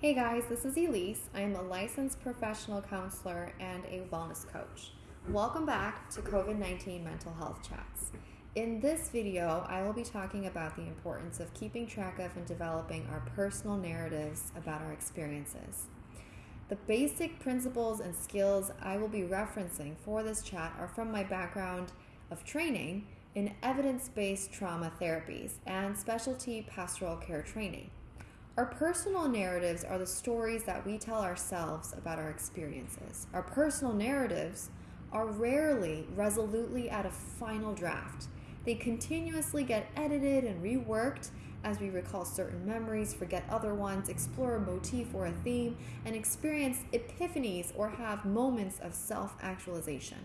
Hey guys, this is Elise. I am a licensed professional counselor and a wellness coach. Welcome back to COVID 19 Mental Health Chats. In this video, I will be talking about the importance of keeping track of and developing our personal narratives about our experiences. The basic principles and skills I will be referencing for this chat are from my background of training in evidence based trauma therapies and specialty pastoral care training. Our personal narratives are the stories that we tell ourselves about our experiences. Our personal narratives are rarely resolutely at a final draft. They continuously get edited and reworked as we recall certain memories, forget other ones, explore a motif or a theme, and experience epiphanies or have moments of self actualization.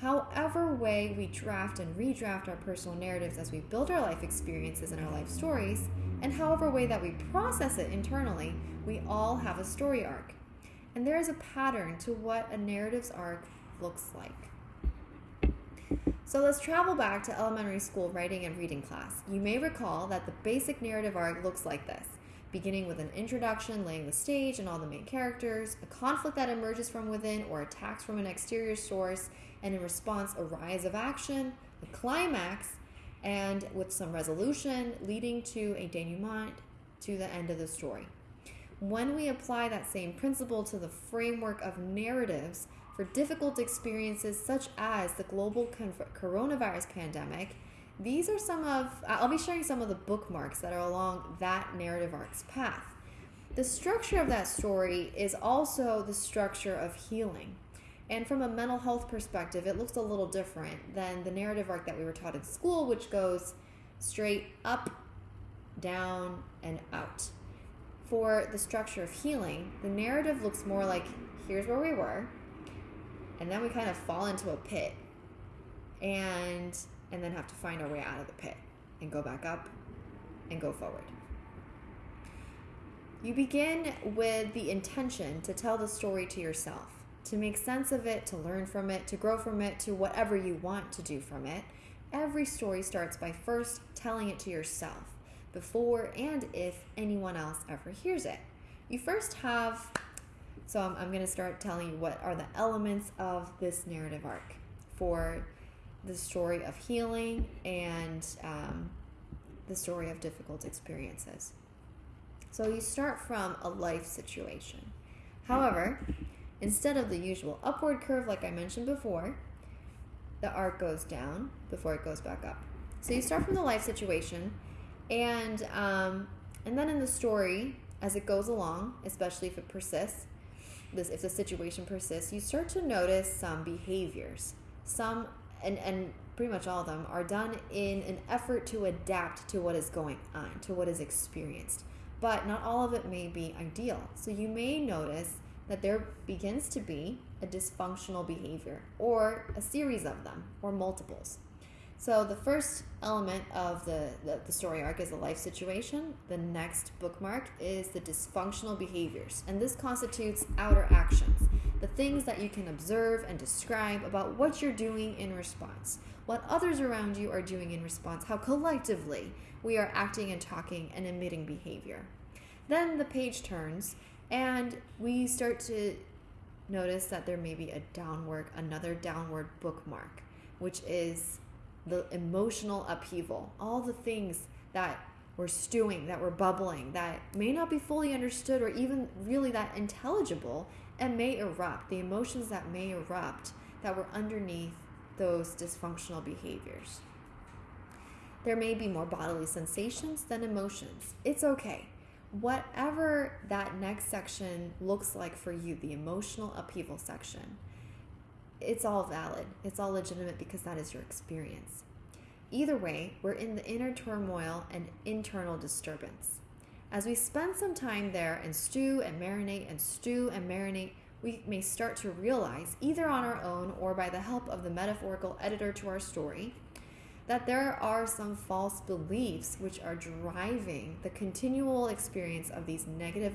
However, way we draft and redraft our personal narratives as we build our life experiences and our life stories, and however way that we process it internally, we all have a story arc. And there is a pattern to what a narrative's arc looks like. So let's travel back to elementary school writing and reading class. You may recall that the basic narrative arc looks like this beginning with an introduction laying the stage and all the main characters, a conflict that emerges from within or attacks from an exterior source, and in response, a rise of action, a climax, and with some resolution leading to a denouement to the end of the story. When we apply that same principle to the framework of narratives for difficult experiences such as the global coronavirus pandemic, these are some of, I'll be sharing some of the bookmarks that are along that narrative arc's path. The structure of that story is also the structure of healing. And from a mental health perspective, it looks a little different than the narrative arc that we were taught in school, which goes straight up, down, and out. For the structure of healing, the narrative looks more like here's where we were, and then we kind of fall into a pit and and then have to find our way out of the pit and go back up and go forward. You begin with the intention to tell the story to yourself to make sense of it, to learn from it, to grow from it, to whatever you want to do from it. Every story starts by first telling it to yourself before and if anyone else ever hears it. You first have, so I'm, I'm going to start telling you what are the elements of this narrative arc for the story of healing and um, the story of difficult experiences. So you start from a life situation. However, Instead of the usual upward curve, like I mentioned before, the arc goes down before it goes back up. So you start from the life situation, and um, and then in the story, as it goes along, especially if it persists, this if the situation persists, you start to notice some behaviors. Some and and pretty much all of them are done in an effort to adapt to what is going on, to what is experienced. But not all of it may be ideal. So you may notice that there begins to be a dysfunctional behavior or a series of them or multiples. So the first element of the, the, the, story arc is the life situation. The next bookmark is the dysfunctional behaviors. And this constitutes outer actions, the things that you can observe and describe about what you're doing in response, what others around you are doing in response, how collectively we are acting and talking and emitting behavior. Then the page turns and we start to notice that there may be a downward, another downward bookmark, which is the emotional upheaval, all the things that were stewing, that were bubbling, that may not be fully understood or even really that intelligible and may erupt, the emotions that may erupt that were underneath those dysfunctional behaviors. There may be more bodily sensations than emotions. It's okay whatever that next section looks like for you, the emotional upheaval section, it's all valid. It's all legitimate because that is your experience. Either way, we're in the inner turmoil and internal disturbance. As we spend some time there and stew and marinate and stew and marinate, we may start to realize, either on our own or by the help of the metaphorical editor to our story, that there are some false beliefs which are driving the continual experience of these negative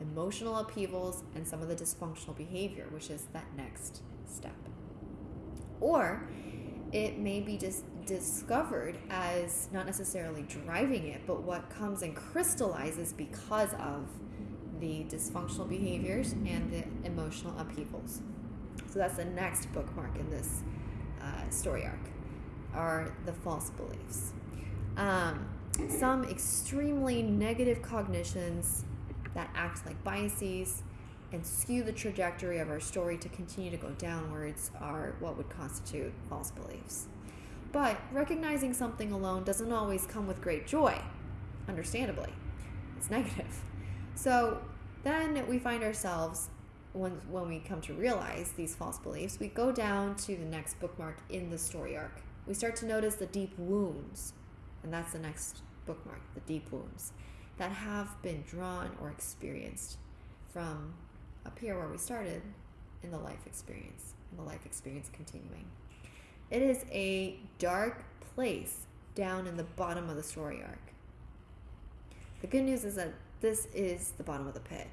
emotional upheavals and some of the dysfunctional behavior, which is that next step. Or it may be just discovered as not necessarily driving it, but what comes and crystallizes because of the dysfunctional behaviors and the emotional upheavals. So that's the next bookmark in this uh, story arc are the false beliefs. Um, some extremely negative cognitions that act like biases and skew the trajectory of our story to continue to go downwards are what would constitute false beliefs. But recognizing something alone doesn't always come with great joy, understandably. It's negative. So then we find ourselves, when, when we come to realize these false beliefs, we go down to the next bookmark in the story arc. We start to notice the deep wounds, and that's the next bookmark the deep wounds that have been drawn or experienced from up here where we started in the life experience, in the life experience continuing. It is a dark place down in the bottom of the story arc. The good news is that this is the bottom of the pit.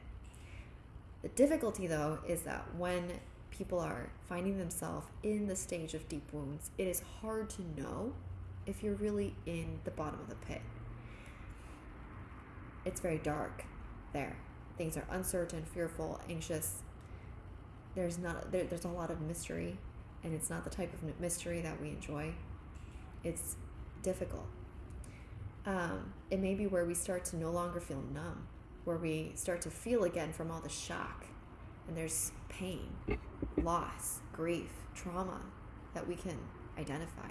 The difficulty, though, is that when people are finding themselves in the stage of deep wounds, it is hard to know if you're really in the bottom of the pit. It's very dark there. Things are uncertain, fearful, anxious. There's not there, there's a lot of mystery, and it's not the type of mystery that we enjoy. It's difficult. Um, it may be where we start to no longer feel numb, where we start to feel again from all the shock, and there's pain, loss, grief, trauma that we can identify.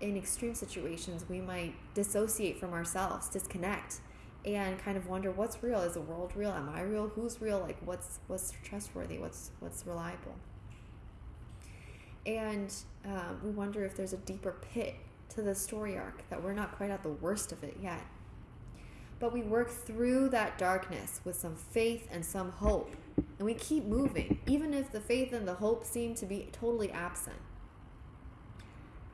In extreme situations, we might dissociate from ourselves, disconnect, and kind of wonder what's real. Is the world real? Am i real? Who's real? Like what's what's trustworthy? What's what's reliable? And uh, we wonder if there's a deeper pit to the story arc that we're not quite at the worst of it yet. But we work through that darkness with some faith and some hope and we keep moving even if the faith and the hope seem to be totally absent.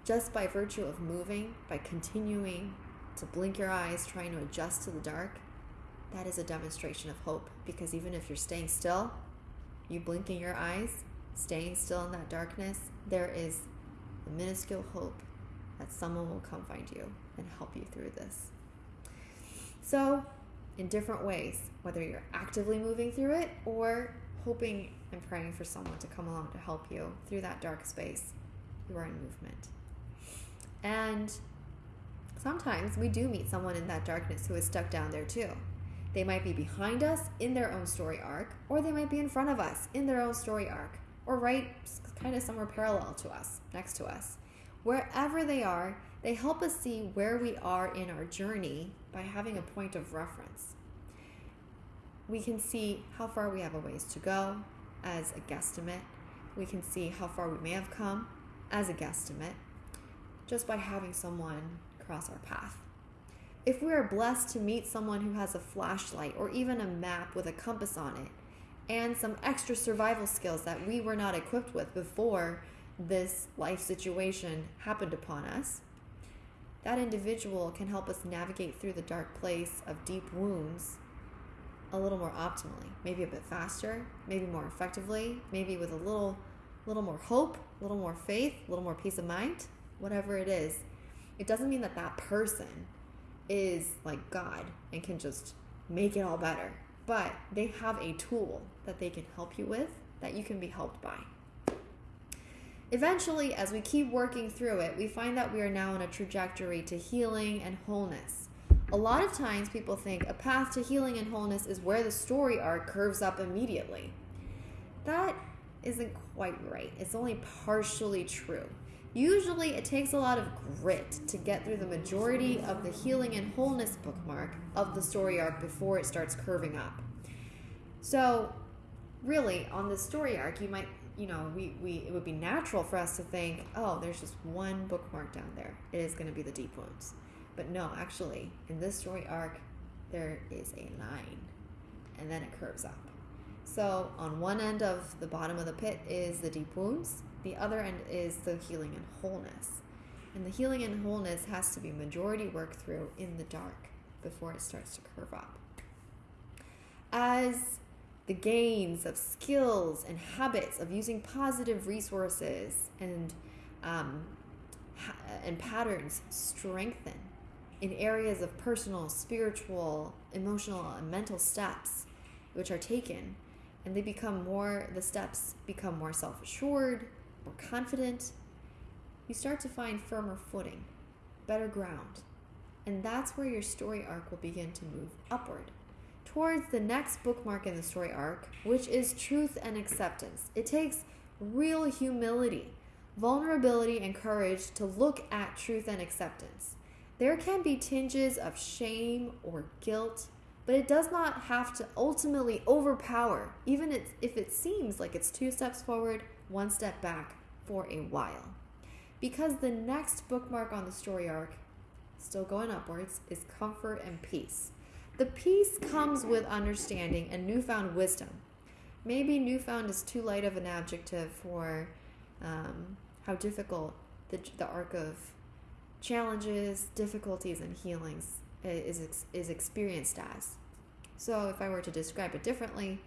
Just by virtue of moving by continuing to blink your eyes, trying to adjust to the dark, that is a demonstration of hope. Because even if you're staying still, you blinking your eyes, staying still in that darkness, there is a minuscule hope that someone will come find you and help you through this. So, in different ways, whether you're actively moving through it or hoping and praying for someone to come along to help you through that dark space, you are in movement. And Sometimes we do meet someone in that darkness who is stuck down there too. They might be behind us in their own story arc, or they might be in front of us in their own story arc, or right kind of somewhere parallel to us, next to us. Wherever they are, they help us see where we are in our journey by having a point of reference. We can see how far we have a ways to go as a guesstimate. We can see how far we may have come as a guesstimate just by having someone cross our path. If we are blessed to meet someone who has a flashlight or even a map with a compass on it, and some extra survival skills that we were not equipped with before this life situation happened upon us, that individual can help us navigate through the dark place of deep wounds a little more optimally, maybe a bit faster, maybe more effectively, maybe with a little little more hope, a little more faith, a little more peace of mind, whatever it is it doesn't mean that that person is like God and can just make it all better. But they have a tool that they can help you with that you can be helped by. Eventually, as we keep working through it, we find that we are now on a trajectory to healing and wholeness. A lot of times, people think a path to healing and wholeness is where the story arc curves up immediately. That isn't quite right. It's only partially true. Usually, it takes a lot of grit to get through the majority of the healing and wholeness bookmark of the story arc before it starts curving up. So, really, on the story arc, you might, you know, we, we it would be natural for us to think, oh, there's just one bookmark down there. It is going to be the deep wounds. But no, actually, in this story arc, there is a line, and then it curves up. So, on one end of the bottom of the pit is the deep wounds the other end is the healing and wholeness. And the healing and wholeness has to be majority work through in the dark before it starts to curve up. As the gains of skills and habits of using positive resources and um, and patterns strengthen in areas of personal, spiritual, emotional, and mental steps, which are taken, and they become more, the steps become more self assured, more confident, you start to find firmer footing, better ground. And that's where your story arc will begin to move upward towards the next bookmark in the story arc, which is truth and acceptance. It takes real humility, vulnerability, and courage to look at truth and acceptance. There can be tinges of shame or guilt, but it does not have to ultimately overpower, even if it seems like it's two steps forward, one step back for a while. Because the next bookmark on the story arc, still going upwards, is comfort and peace. The peace comes with understanding and newfound wisdom. Maybe newfound is too light of an adjective for um, how difficult the, the arc of challenges, difficulties, and healings is, is experienced as. So, if I were to describe it differently,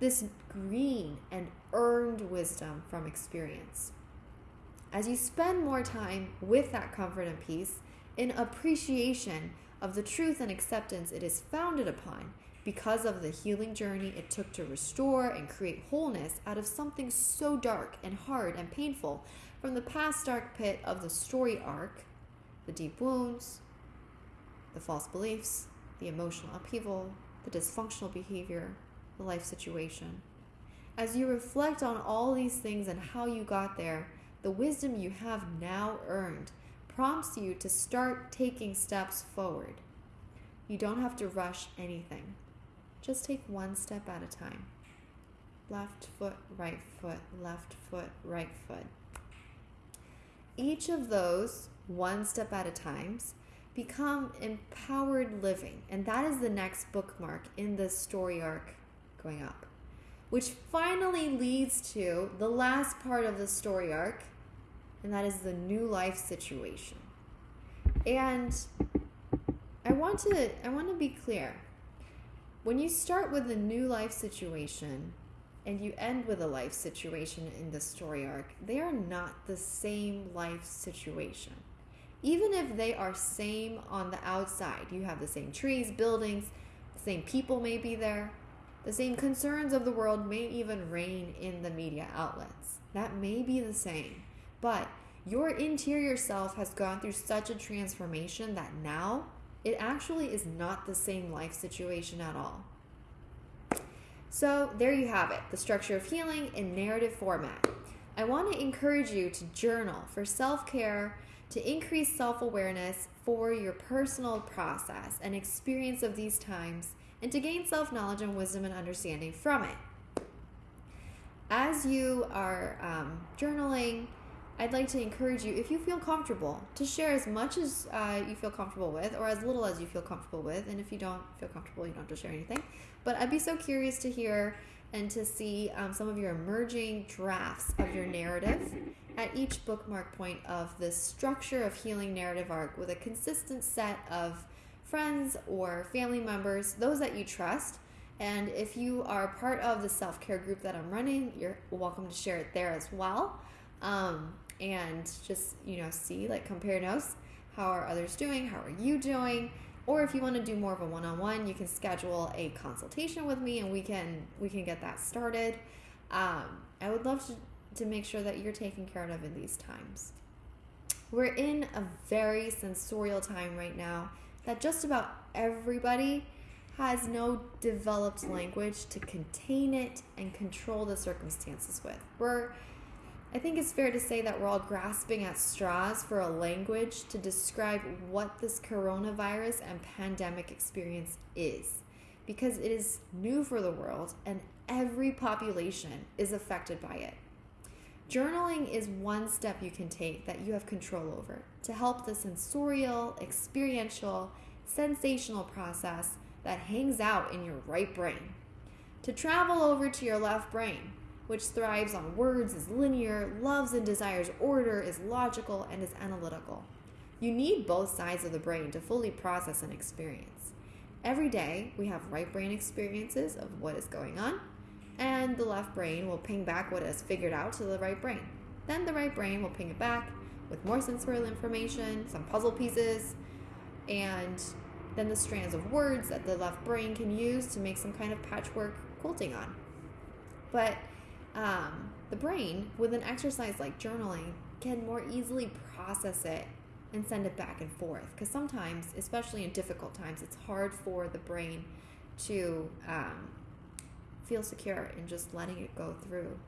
this green and earned wisdom from experience. As you spend more time with that comfort and peace, in appreciation of the truth and acceptance it is founded upon, because of the healing journey it took to restore and create wholeness out of something so dark and hard and painful from the past dark pit of the story arc, the deep wounds, the false beliefs, the emotional upheaval, the dysfunctional behavior, life situation. As you reflect on all these things and how you got there, the wisdom you have now earned prompts you to start taking steps forward. You don't have to rush anything. Just take one step at a time. Left foot, right foot, left foot, right foot. Each of those, one step at a times, become empowered living. And that is the next bookmark in the story arc going up, which finally leads to the last part of the story arc, and that is the new life situation. And I want to I want to be clear. When you start with a new life situation and you end with a life situation in the story arc, they are not the same life situation. Even if they are same on the outside, you have the same trees, buildings, same people may be there, the same concerns of the world may even reign in the media outlets. That may be the same. But your interior self has gone through such a transformation that now it actually is not the same life situation at all. So, there you have it the structure of healing in narrative format. I want to encourage you to journal for self care, to increase self awareness for your personal process and experience of these times, and to gain self knowledge and wisdom and understanding from it. As you are um, journaling, I'd like to encourage you, if you feel comfortable, to share as much as uh, you feel comfortable with, or as little as you feel comfortable with. And if you don't feel comfortable, you don't have to share anything. But I'd be so curious to hear and to see um, some of your emerging drafts of your narrative at each bookmark point of the structure of healing narrative arc with a consistent set of friends or family members, those that you trust. And if you are part of the self care group that I'm running, you're welcome to share it there as well. Um, and just, you know, see, like compare notes. How are others doing? How are you doing? Or if you want to do more of a one-on-one, you can schedule a consultation with me and we can we can get that started. Um, I would love to, to make sure that you're taken care of in these times. We're in a very sensorial time right now that just about everybody has no developed language to contain it and control the circumstances with. We're I think it's fair to say that we're all grasping at straws for a language to describe what this coronavirus and pandemic experience is, because it is new for the world and every population is affected by it. Journaling is one step you can take that you have control over to help the sensorial, experiential, sensational process that hangs out in your right brain to travel over to your left brain which thrives on words, is linear, loves and desires order, is logical, and is analytical. You need both sides of the brain to fully process an experience. Every day, we have right brain experiences of what is going on, and the left brain will ping back what is figured out to the right brain. Then the right brain will ping it back with more sensorial information, some puzzle pieces, and then the strands of words that the left brain can use to make some kind of patchwork quilting on. But um, the brain, with an exercise like journaling, can more easily process it and send it back and forth. Because sometimes, especially in difficult times, it's hard for the brain to um, feel secure in just letting it go through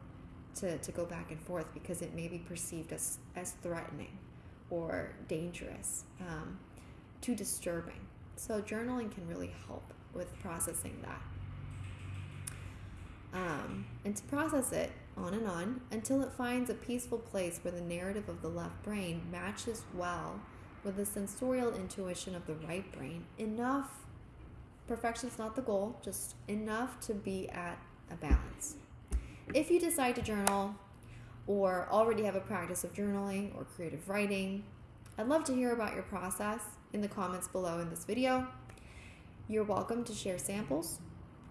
to, to go back and forth because it may be perceived as, as threatening or dangerous, um, too disturbing. So, journaling can really help with processing that. Um, and to process it on and on until it finds a peaceful place where the narrative of the left brain matches well with the sensorial intuition of the right brain enough. Perfection's not the goal, just enough to be at a balance. If you decide to journal or already have a practice of journaling or creative writing, I'd love to hear about your process in the comments below in this video. You're welcome to share samples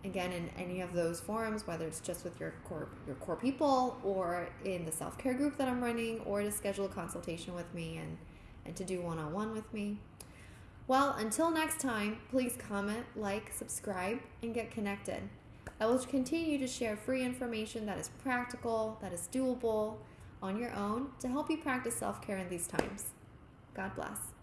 again in any of those forums whether it's just with your core your core people or in the self-care group that i'm running or to schedule a consultation with me and and to do one-on-one with me well until next time please comment like subscribe and get connected. I will continue to share free information that is practical that is doable on your own to help you practice self-care in these times. God bless